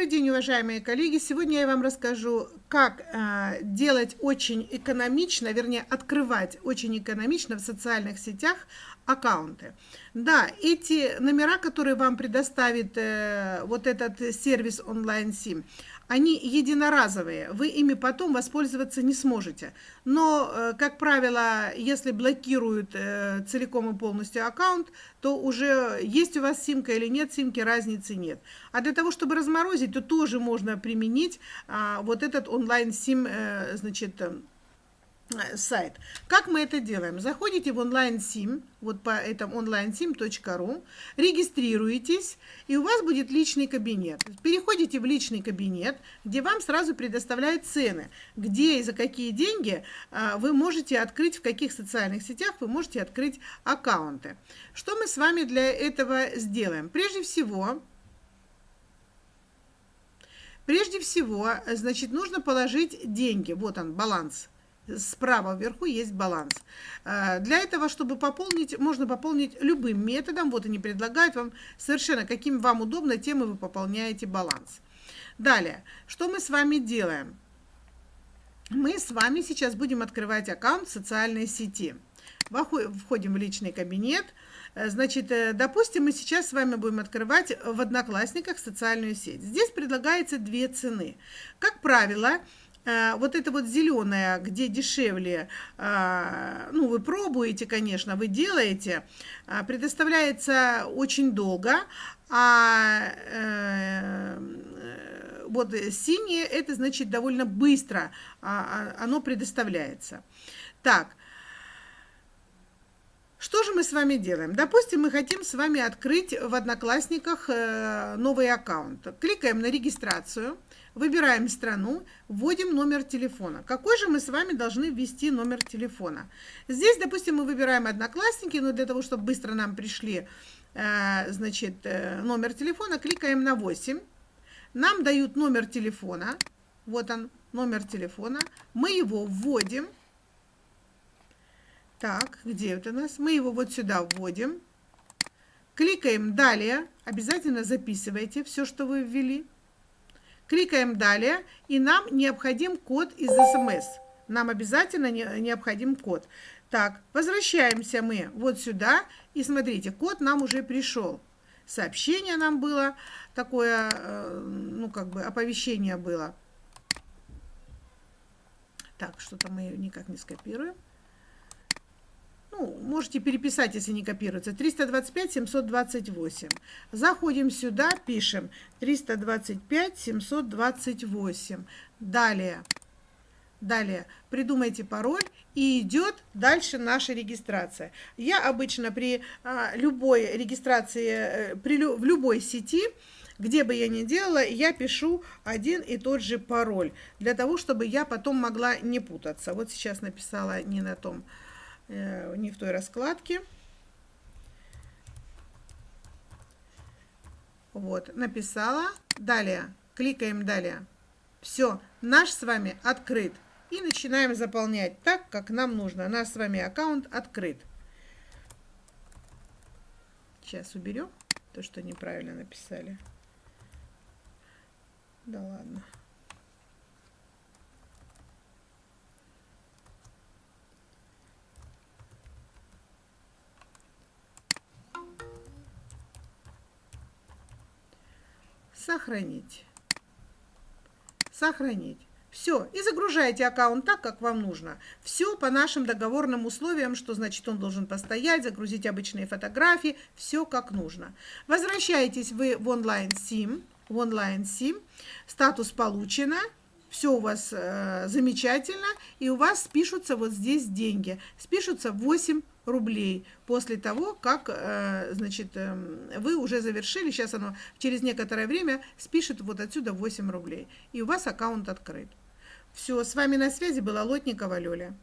Добрый день, уважаемые коллеги! Сегодня я вам расскажу, как э, делать очень экономично, вернее, открывать очень экономично в социальных сетях аккаунты. Да, эти номера, которые вам предоставит э, вот этот сервис онлайн-сим, они единоразовые, вы ими потом воспользоваться не сможете. Но, э, как правило, если блокируют э, целиком и полностью аккаунт, то уже есть у вас симка или нет симки, разницы нет. А для того, чтобы разморозить, то тоже можно применить а, вот этот онлайн-сим, э, значит, сайт. Как мы это делаем? Заходите в онлайн-сим, вот по этому онлайн-сим.ру, регистрируетесь, и у вас будет личный кабинет. Переходите в личный кабинет, где вам сразу предоставляют цены, где и за какие деньги а, вы можете открыть, в каких социальных сетях вы можете открыть аккаунты. Что мы с вами для этого сделаем? Прежде всего, прежде всего, значит, нужно положить деньги. Вот он, баланс справа вверху есть баланс. Э, для этого, чтобы пополнить, можно пополнить любым методом. Вот они предлагают вам совершенно, каким вам удобно, тем и вы пополняете баланс. Далее, что мы с вами делаем? Мы с вами сейчас будем открывать аккаунт в социальной сети. Входим в личный кабинет. Э, значит, э, допустим, мы сейчас с вами будем открывать в Одноклассниках социальную сеть. Здесь предлагается две цены. Как правило, вот это вот зеленое, где дешевле, э, ну, вы пробуете, конечно, вы делаете, э, предоставляется очень долго, а вот синее, это значит довольно быстро а, а, оно предоставляется. Так, что же мы с вами делаем? Допустим, мы хотим с вами открыть в Одноклассниках новый аккаунт. Кликаем на регистрацию. Выбираем страну, вводим номер телефона. Какой же мы с вами должны ввести номер телефона? Здесь, допустим, мы выбираем Одноклассники, но для того, чтобы быстро нам пришли, э, значит, э, номер телефона, кликаем на 8. Нам дают номер телефона. Вот он, номер телефона. Мы его вводим. Так, где это у нас? Мы его вот сюда вводим. Кликаем «Далее». Обязательно записывайте все, что вы ввели. Кликаем «Далее», и нам необходим код из СМС. Нам обязательно необходим код. Так, возвращаемся мы вот сюда, и смотрите, код нам уже пришел. Сообщение нам было, такое, э, ну, как бы оповещение было. Так, что-то мы никак не скопируем ну, можете переписать, если не копируется, 325 728. Заходим сюда, пишем 325 728. Далее, далее придумайте пароль и идет дальше наша регистрация. Я обычно при а, любой регистрации, э, при, в любой сети, где бы я ни делала, я пишу один и тот же пароль, для того, чтобы я потом могла не путаться. Вот сейчас написала не на том не в той раскладке. Вот, написала. Далее, кликаем далее. Все, наш с вами открыт. И начинаем заполнять так, как нам нужно. Наш с вами аккаунт открыт. Сейчас уберем то, что неправильно написали. Да ладно. Сохранить. Сохранить. Все, и загружаете аккаунт так, как вам нужно. Все по нашим договорным условиям, что значит он должен постоять, загрузить обычные фотографии, все как нужно. Возвращаетесь вы в онлайн-сим, в онлайн-сим, статус получено, все у вас э, замечательно, и у вас спишутся вот здесь деньги. Спишутся 8 рублей после того, как, э, значит, э, вы уже завершили, сейчас оно через некоторое время спишет вот отсюда 8 рублей, и у вас аккаунт открыт. Все, с вами на связи была Лотникова Лёля.